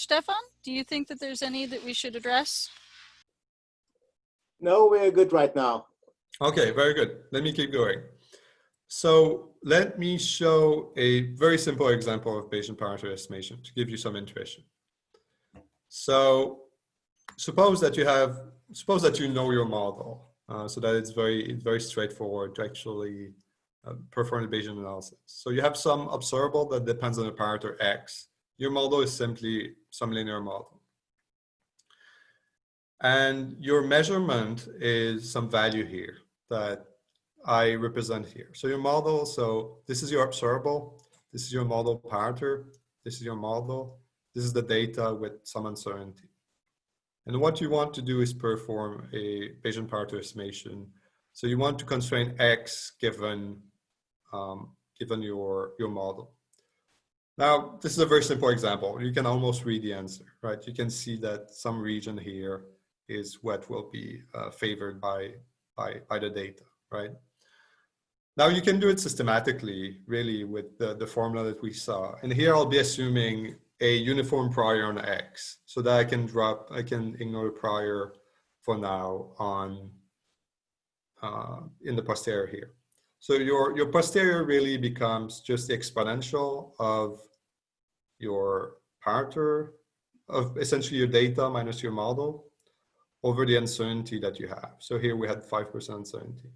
Stefan, do you think that there's any that we should address? No, we're good right now. Okay, very good. Let me keep going. So let me show a very simple example of Bayesian parameter estimation to give you some intuition. So suppose that you have, suppose that you know your model, uh, so that it's very, it's very straightforward to actually uh, perform the Bayesian analysis. So you have some observable that depends on the parameter X. Your model is simply some linear model. And your measurement is some value here that I represent here. So your model, so this is your observable, this is your model parameter, this is your model, this is the data with some uncertainty. And what you want to do is perform a Bayesian parameter estimation. So you want to constrain X given, um, given your, your model. Now, this is a very simple example. You can almost read the answer, right? You can see that some region here is what will be uh, favored by, by, by the data, right? Now you can do it systematically, really, with the, the formula that we saw. And here I'll be assuming a uniform prior on X so that I can drop, I can ignore the prior for now on uh, in the posterior here. So your, your posterior really becomes just the exponential of your parameter of essentially your data minus your model over the uncertainty that you have. So here we had 5% uncertainty.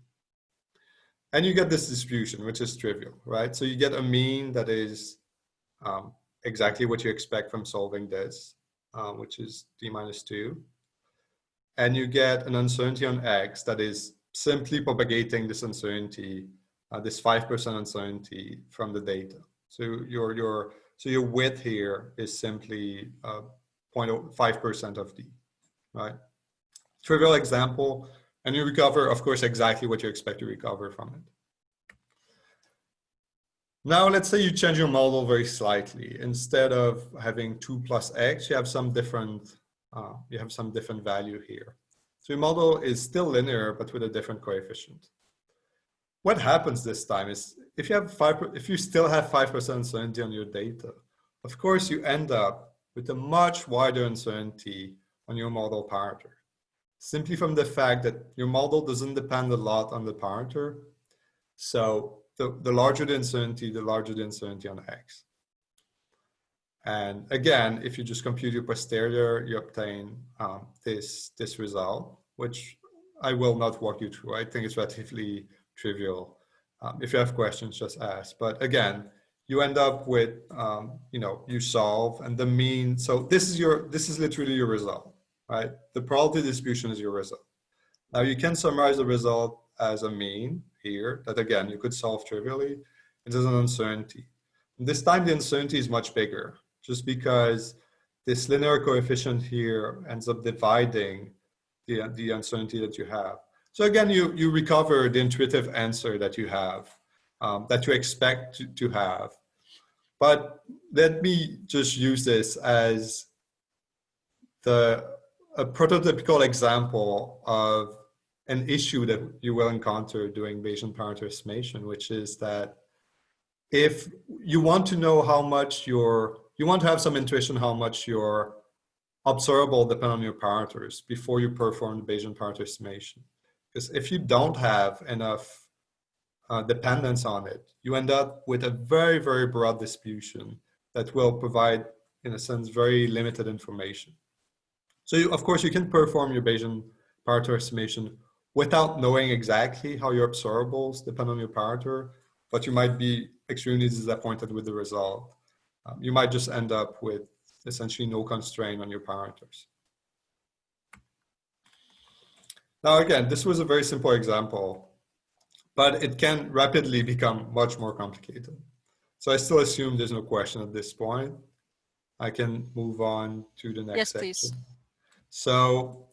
And you get this distribution, which is trivial, right? So you get a mean that is um, exactly what you expect from solving this, uh, which is d minus 2. And you get an uncertainty on x that is simply propagating this uncertainty, uh, this 5% uncertainty from the data. So your, your, so your width here is simply uh, 0.5% of d, right? Trivial example, and you recover, of course, exactly what you expect to recover from it. Now, let's say you change your model very slightly. Instead of having 2 plus x, you have some different, uh, you have some different value here. So your model is still linear, but with a different coefficient. What happens this time is if you have five, if you still have 5% uncertainty on your data, of course you end up with a much wider uncertainty on your model parameter simply from the fact that your model doesn't depend a lot on the parameter. So the, the larger the uncertainty, the larger the uncertainty on X. And again, if you just compute your posterior, you obtain um, this, this result, which I will not walk you through. I think it's relatively trivial. Um, if you have questions, just ask. But again, you end up with, um, you know, you solve and the mean. So this is your, this is literally your result right? The probability distribution is your result. Now you can summarize the result as a mean here that again, you could solve trivially. It is an uncertainty. And this time the uncertainty is much bigger just because this linear coefficient here ends up dividing the, the uncertainty that you have. So again, you, you recover the intuitive answer that you have, um, that you expect to, to have. But let me just use this as the a prototypical example of an issue that you will encounter doing Bayesian parameter estimation, which is that if you want to know how much your, you want to have some intuition how much your observable depend on your parameters before you perform the Bayesian parameter estimation. Because if you don't have enough uh, dependence on it, you end up with a very, very broad distribution that will provide, in a sense, very limited information. So you, of course you can perform your Bayesian parameter estimation without knowing exactly how your observables depend on your parameter, but you might be extremely disappointed with the result. Um, you might just end up with essentially no constraint on your parameters. Now again, this was a very simple example, but it can rapidly become much more complicated. So I still assume there's no question at this point. I can move on to the next yes, section. Please. So